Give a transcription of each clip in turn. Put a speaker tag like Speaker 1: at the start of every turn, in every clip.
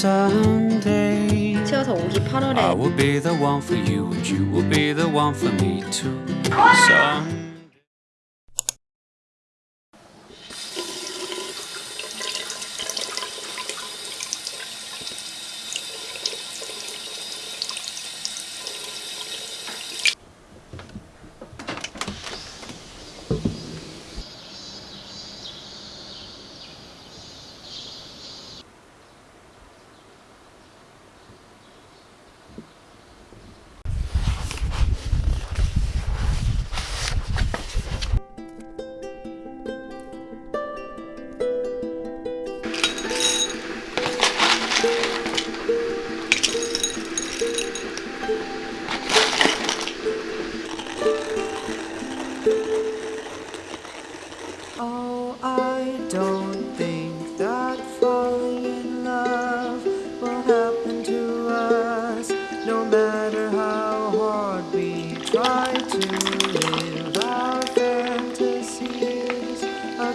Speaker 1: someday.
Speaker 2: 채워서 오기
Speaker 1: I
Speaker 2: 8월에
Speaker 1: will be the one for you, and you will be the one for me too.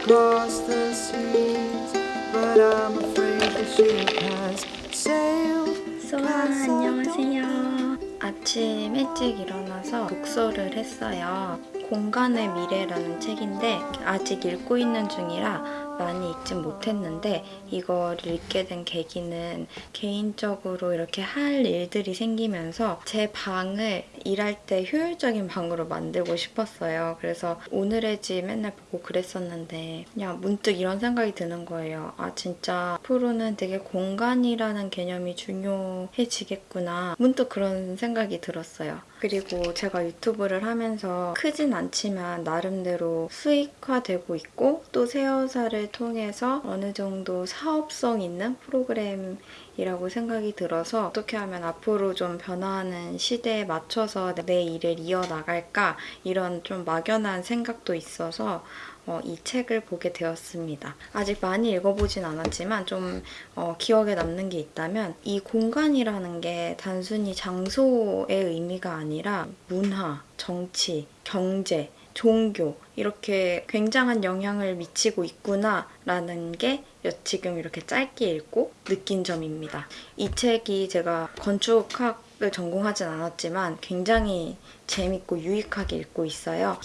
Speaker 3: Across the seas. But I'm afraid the ship has sailed.
Speaker 2: 소아 안녕하세요. 아침 일찍 일어나서 독서를 했어요. 공간의 미래라는 책인데 아직 읽고 있는 중이라 많이 읽진 못했는데 이거를 읽게 된 계기는 개인적으로 이렇게 할 일들이 생기면서 제 방을 일할 때 효율적인 방으로 만들고 싶었어요. 그래서 오늘의 집 맨날 보고 그랬었는데 그냥 문득 이런 생각이 드는 거예요. 아 진짜 앞으로는 되게 공간이라는 개념이 중요해지겠구나. 문득 그런 생각이 들었어요. 그리고 제가 유튜브를 하면서 크진 않지만 나름대로 수익화되고 있고 또 새어사를 통해서 어느 정도 사업성 있는 프로그램이라고 생각이 들어서 어떻게 하면 앞으로 좀 변화하는 시대에 맞춰서 내 일을 이어나갈까 이런 좀 막연한 생각도 있어서 어, 이 책을 보게 되었습니다. 아직 많이 읽어보진 않았지만 좀 어, 기억에 남는 게 있다면 이 공간이라는 게 단순히 장소의 의미가 아니라 문화, 정치, 경제, 종교 이렇게 굉장한 영향을 미치고 있구나 라는 게 지금 이렇게 짧게 읽고 느낀 점입니다. 이 책이 제가 건축학을 전공하진 않았지만 굉장히 재밌고 유익하게 읽고 있어요.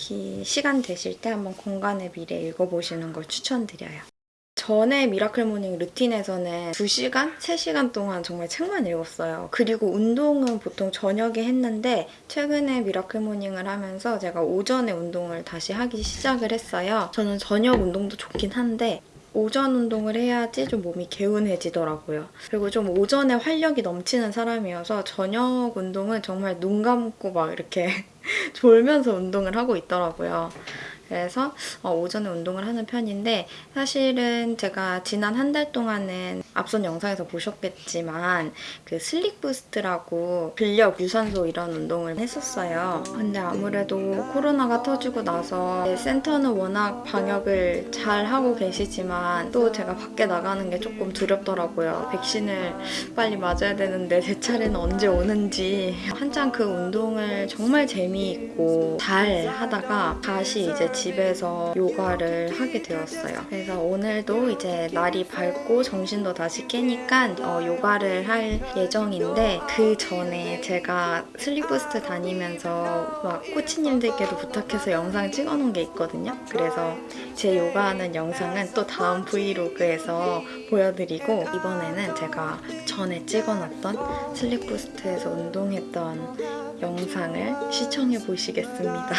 Speaker 2: 시간 되실 때 한번 공간의 미래 읽어보시는 걸 추천드려요. 전에 miracle morning 루틴에서는 2시간, 3시간 동안 정말 책만 읽었어요. 그리고 운동은 보통 저녁에 했는데 최근에 miracle morning을 하면서 제가 오전에 운동을 다시 하기 시작을 했어요. 저는 저녁 운동도 좋긴 한데 오전 운동을 해야지 좀 몸이 개운해지더라고요. 그리고 좀 오전에 활력이 넘치는 사람이어서 저녁 운동은 정말 눈 감고 막 이렇게 졸면서 운동을 하고 있더라고요. 그래서 어, 오전에 운동을 하는 편인데 사실은 제가 지난 한 달 동안은 앞선 영상에서 보셨겠지만 그 슬릭 부스트라고 근력, 유산소 이런 운동을 했었어요. 근데 아무래도 코로나가 터지고 나서 센터는 워낙 방역을 잘 하고 계시지만 또 제가 밖에 나가는 게 조금 두렵더라고요. 백신을 빨리 맞아야 되는데 제 차례는 언제 오는지 한창 그 운동을 정말 재미있고 잘 하다가 다시 이제 집에서 요가를 하게 되었어요. 그래서 오늘도 이제 날이 밝고 정신도 다시 깨니까 어, 요가를 할 예정인데 그 전에 제가 슬립부스트 다니면서 막 코치님들께도 부탁해서 영상 찍어놓은 게 있거든요. 그래서 제 요가하는 영상은 또 다음 브이로그에서 보여드리고 이번에는 제가 전에 찍어놨던 슬립부스트에서 운동했던 영상을 시청해 보시겠습니다.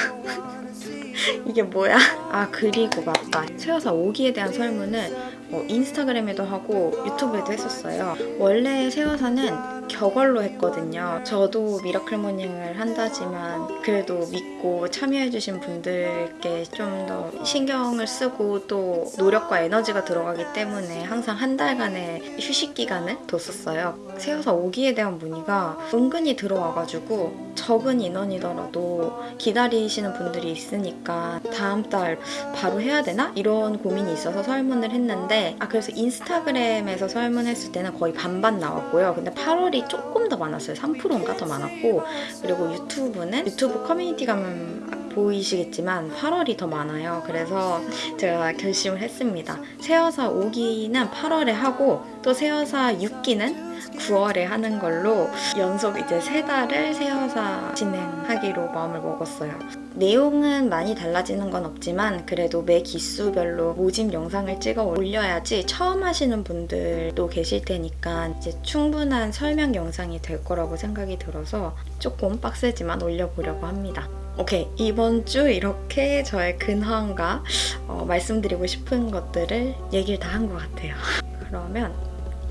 Speaker 2: 이게 뭐야? 아 그리고 맞다. 세워사 오기에 대한 설문을 어, 인스타그램에도 하고 유튜브에도 했었어요. 원래 세워사는 격월로 했거든요. 저도 miracle morning을 한다지만 그래도 믿고 참여해주신 분들께 좀 더 신경을 쓰고 또 노력과 에너지가 들어가기 때문에 항상 한 달간의 휴식 기간을 뒀었어요. 세워사 오기에 대한 문의가 은근히 들어와가지고 적은 인원이더라도 기다리시는 분들이 있으니까 다음 달 바로 해야 되나? 이런 고민이 있어서 설문을 했는데 아 그래서 인스타그램에서 설문했을 때는 거의 반반 나왔고요. 근데 8월이 조금 더 많았어요. 3%인가 더 많았고 그리고 유튜브는 유튜브 커뮤니티 가면 보이시겠지만 8월이 더 많아요. 그래서 제가 결심을 했습니다. 새여사 5기는 8월에 하고 또 새여사 6기는 9월에 하는 걸로 연속 이제 세 달을 새여사 진행하기로 마음을 먹었어요. 내용은 많이 달라지는 건 없지만 그래도 매 기수별로 모집 영상을 찍어 올려야지 처음 하시는 분들도 계실 테니까 이제 충분한 설명 영상이 될 거라고 생각이 들어서 조금 빡세지만 올려보려고 합니다. 오케이 이번 주 이렇게 저의 근황과 어, 말씀드리고 싶은 것들을 얘기를 다 한 것 같아요. 그러면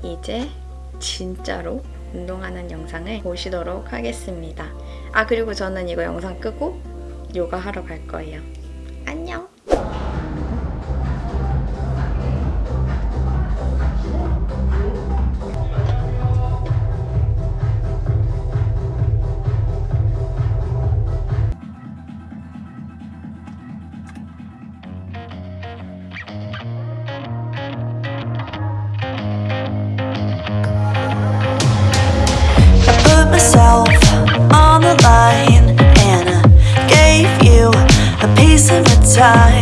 Speaker 2: 이제 진짜로 운동하는 영상을 보시도록 하겠습니다. 아 그리고 저는 이거 영상 끄고 요가 하러 갈 거예요. 안녕.
Speaker 4: Time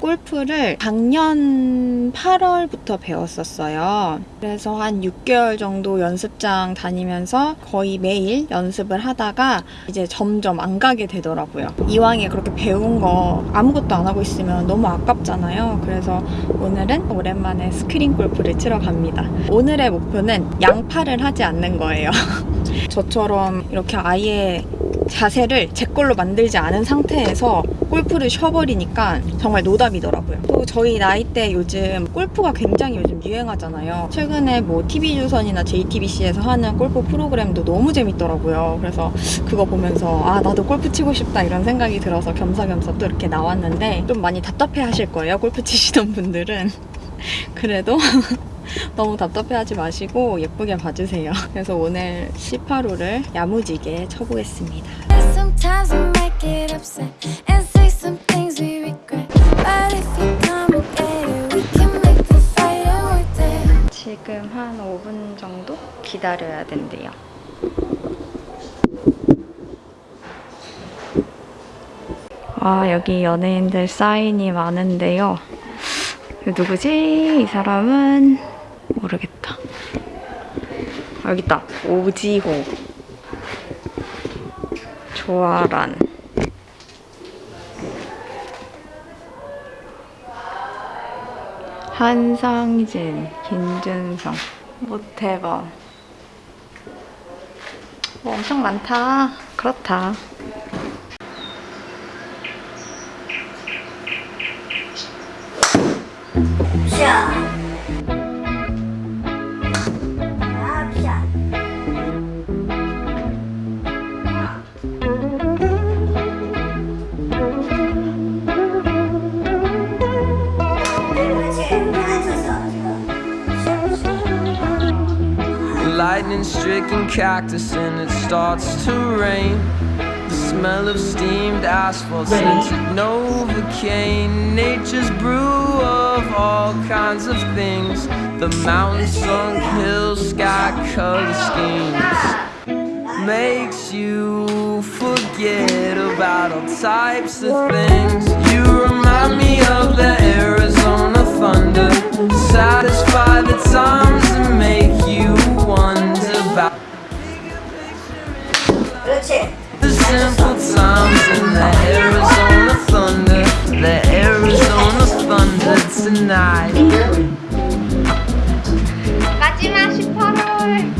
Speaker 2: 골프를 작년 8월부터 배웠었어요. 그래서 한 6개월 정도 연습장 다니면서 거의 매일 연습을 하다가 이제 점점 안 가게 되더라고요. 이왕에 그렇게 배운 거 아무것도 안 하고 있으면 너무 아깝잖아요. 그래서 오늘은 오랜만에 스크린 골프를 치러 갑니다. 오늘의 목표는 양팔을 하지 않는 거예요. 저처럼 이렇게 아예 자세를 제 걸로 만들지 않은 상태에서 골프를 쉬어버리니까 정말 노답이더라고요. 또 저희 나이 때 요즘 골프가 굉장히 요즘 유행하잖아요. 최근에 뭐 TV조선이나 JTBC에서 하는 골프 프로그램도 너무 재밌더라고요. 그래서 그거 보면서 아 나도 골프 치고 싶다 이런 생각이 들어서 겸사겸사 또 이렇게 나왔는데 좀 많이 답답해 하실 거예요. 골프 치시던 분들은. 그래도 너무 답답해하지 마시고 예쁘게 봐주세요. 그래서 오늘 18호를 야무지게 쳐보겠습니다.
Speaker 5: Sometimes we might get upset and say some things we regret. But if you come and get it, we can make the fight worth it.
Speaker 2: 지금 한 5분 정도 기다려야 된대요. 아, 여기 연예인들 사인이 많은데요. 누구지? 이 사람은 모르겠다. 아, 여기 있다. 오지호. 조아란. 한상진, 김준성, 모태범. 뭐 엄청 많다. 그렇다.
Speaker 3: Stricken cactus and it starts to rain. The smell of steamed asphalt scented Novocaine. Nature's brew of all kinds of things. The mountain sunk hills, sky color schemes. Makes you forget about all types of things. You remind me of the Arizona thunder. Satisfy the times simple times in the Arizona thunder. The Arizona thunder tonight.
Speaker 2: 마지막 18월.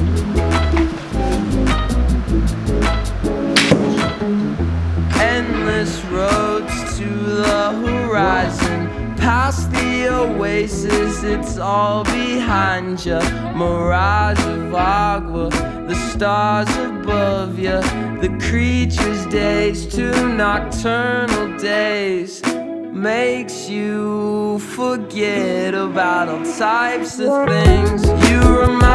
Speaker 3: Endless roads to the horizon. Past the oasis, it's all behind you. Mirage of agua, the stars above you. The creature's days to nocturnal days. Makes you forget about all types of things. You remind